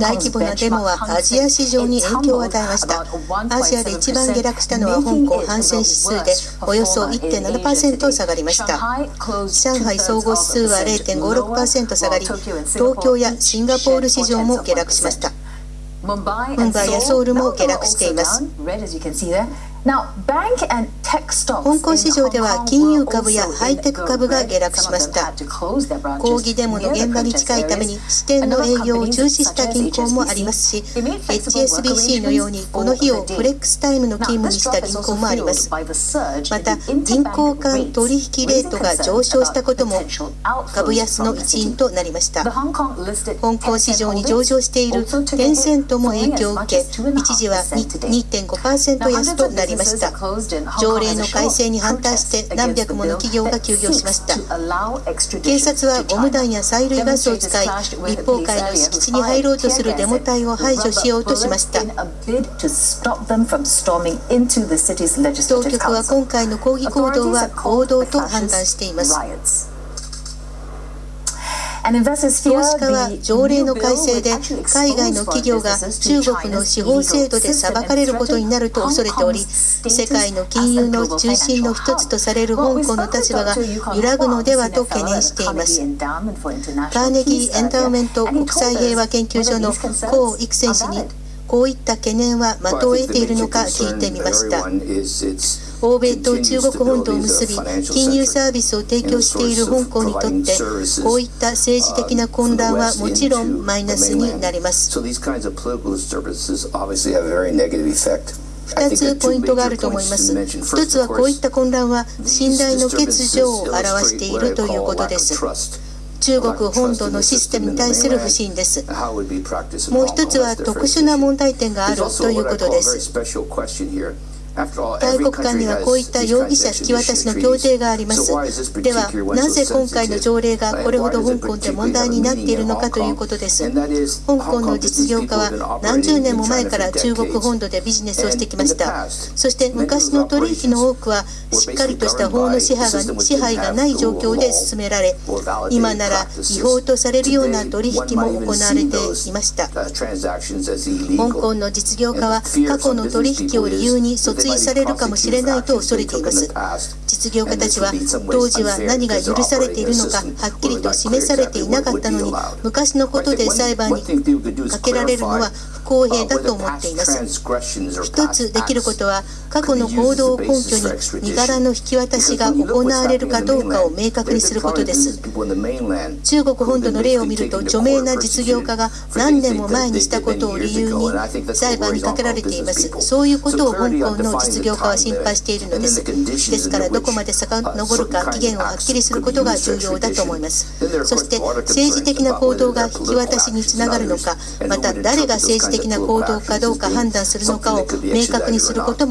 大規模なデモはアジア市場に影響を与えました。アジアで一番下落したのは香港反戦指数でおよそ1.7%下がりました。上海総合指数は0.56%下がり東京やシンガポール市場も下落しました。ムンバイやソウルも下落しています香港市場では金融株やハイテク株が下落しました。抗議デモの現場に近いために支店の営業を中止した銀行もありますし HSBC のようにこの日をフレックスタイムの勤務にした銀行もあります。また銀行間取引レートが上昇したことも株安の一因となりました。香港市場に上場しているテンセントも影響を受け一時は2.5%安となりました条例の改正に反対して何百もの企業が休業しました。警察はゴム弾や催涙ガスを使い立法会の敷地に入ろうとするデモ隊を排除しようとしました。当局は今回の抗議行動は暴動と判断しています投資家は条例の改正で海外の企業が中国の司法制度で裁かれることになると恐れており世界の金融の中心の一つとされる香港の立場が揺らぐのではと懸念しています。カーネギー・エンダウメント国際平和研究所のコウ・イクセン氏にこういった懸念は的を得ているのか聞いてみました。欧米と中国本土を結び金融サービスを提供している香港にとってこういった政治的な混乱はもちろんマイナスになります。2つポイントがあると思います。1つはこういった混乱は信頼の欠如を表しているということです中国本土のシステムに対する不信です。もう一つは特殊な問題点があるということです。大国間にはこういった容疑者引き渡しの協定があります。では、なぜ今回の条例がこれほど香港で問題になっているのかということです。香港の実業家は何十年も前から中国本土でビジネスをしてきました。そして昔の取引の多くはしっかりとした法の支配が支配がない状況で進められ、今なら違法とされるような取引も行われていました。香港の実業家は過去の取引を理由に訴追されるかもしれないと恐れています。実業家たちは当時は何が許されているのかはっきりと示されていなかったのに昔のことで裁判にかけられるのは不公平だと思っています。一つできることは過去の行動を根拠に身柄の引き渡しが行われるかどうかを明確にすることです。中国本土の例を見ると著名な実業家が何年も前にしたことを理由に裁判にかけられています。そういうことを香港の実業家は心配しているのです。ですからどこまで遡るか期限をはっきりすることが重要だと思います。そして政治的な行動が引き渡しにつながるのかまた誰が政治的な行動かどうか判断するのかを明確にすることも